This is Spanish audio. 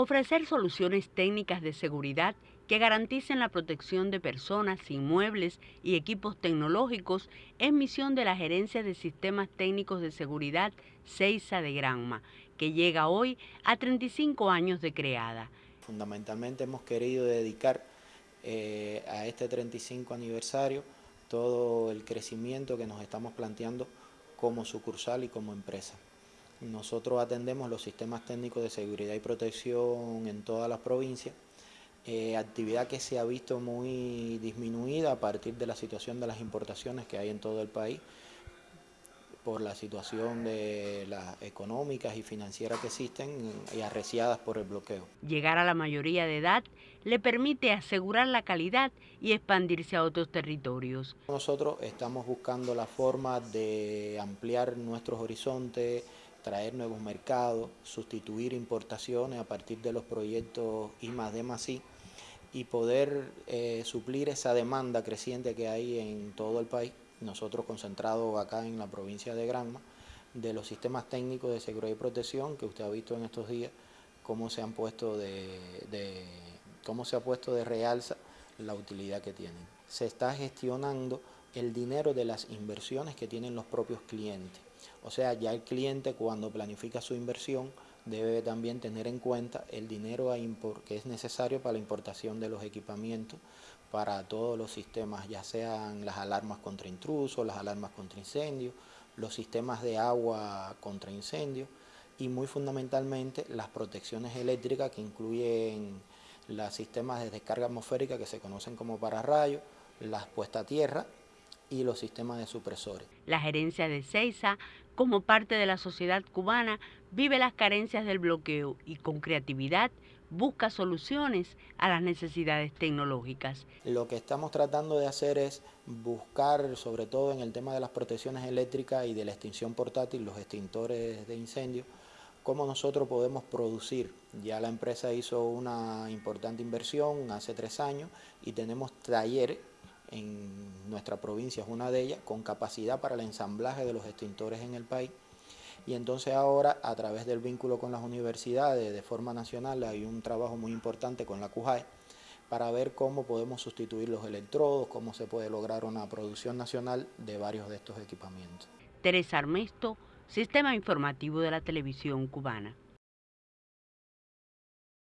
Ofrecer soluciones técnicas de seguridad que garanticen la protección de personas, inmuebles y equipos tecnológicos es misión de la Gerencia de Sistemas Técnicos de Seguridad CEISA de Granma, que llega hoy a 35 años de creada. Fundamentalmente hemos querido dedicar eh, a este 35 aniversario todo el crecimiento que nos estamos planteando como sucursal y como empresa. Nosotros atendemos los sistemas técnicos de seguridad y protección en todas las provincias, eh, actividad que se ha visto muy disminuida a partir de la situación de las importaciones que hay en todo el país, por la situación de las económicas y financieras que existen y arreciadas por el bloqueo. Llegar a la mayoría de edad le permite asegurar la calidad y expandirse a otros territorios. Nosotros estamos buscando la forma de ampliar nuestros horizontes, traer nuevos mercados, sustituir importaciones a partir de los proyectos I más D I y poder eh, suplir esa demanda creciente que hay en todo el país, nosotros concentrados acá en la provincia de Granma, de los sistemas técnicos de seguridad y protección que usted ha visto en estos días, cómo se han puesto de cómo se ha puesto de realza la utilidad que tienen. Se está gestionando el dinero de las inversiones que tienen los propios clientes. O sea, ya el cliente cuando planifica su inversión debe también tener en cuenta el dinero que es necesario para la importación de los equipamientos para todos los sistemas, ya sean las alarmas contra intrusos, las alarmas contra incendios, los sistemas de agua contra incendios y muy fundamentalmente las protecciones eléctricas que incluyen los sistemas de descarga atmosférica que se conocen como pararrayos, las puestas a tierra y los sistemas de supresores. La gerencia de CEISA, como parte de la sociedad cubana, vive las carencias del bloqueo y con creatividad busca soluciones a las necesidades tecnológicas. Lo que estamos tratando de hacer es buscar, sobre todo en el tema de las protecciones eléctricas y de la extinción portátil, los extintores de incendio, cómo nosotros podemos producir. Ya la empresa hizo una importante inversión hace tres años y tenemos talleres en nuestra provincia es una de ellas, con capacidad para el ensamblaje de los extintores en el país. Y entonces ahora, a través del vínculo con las universidades de forma nacional, hay un trabajo muy importante con la CUJAE para ver cómo podemos sustituir los electrodos, cómo se puede lograr una producción nacional de varios de estos equipamientos. Teresa Armesto, Sistema Informativo de la Televisión Cubana.